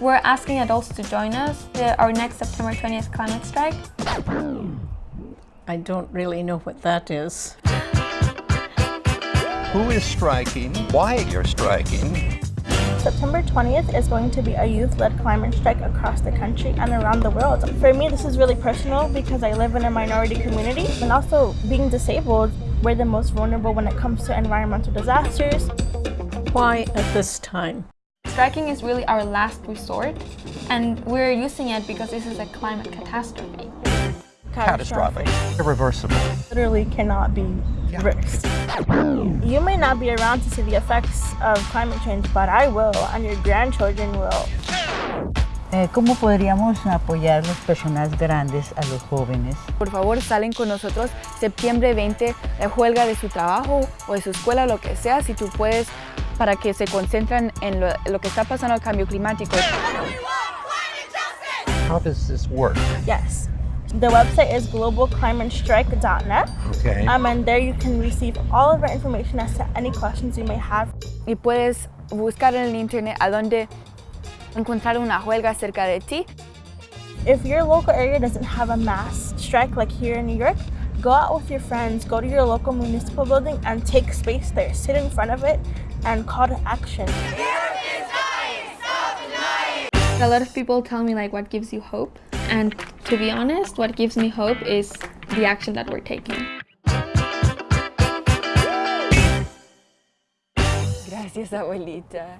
We're asking adults to join us for our next September 20th climate strike. I don't really know what that is. Who is striking? Why you're striking? September 20th is going to be a youth-led climate strike across the country and around the world. For me, this is really personal because I live in a minority community and also being disabled, we're the most vulnerable when it comes to environmental disasters. Why at this time? Striking is really our last resort and we're using it because this is a climate catastrophe. Catastrophic. Irreversible. Literally cannot be reversed. You may not be around to see the effects of climate change, but I will, and your grandchildren will. Eh, ¿Cómo podríamos apoyar las personas grandes a los jóvenes? Por favor, salen con nosotros septiembre 20, la huelga de su trabajo o de su escuela, lo que sea, si tú puedes, para que se concentren en lo, lo que está pasando al cambio climático. How does this work? Yes. The website is globalclimatestrike.net. Okay. Um, and there you can receive all of our information as to any questions you may have. Y puedes buscar en el internet a dónde encontrar una huelga cerca de ti. If your local area doesn't have a mass strike like here in New York, go out with your friends, go to your local municipal building and take space there. Sit in front of it and call to action. A lot of people tell me like what gives you hope and to be honest, what gives me hope is the action that we're taking. Gracias, abuelita.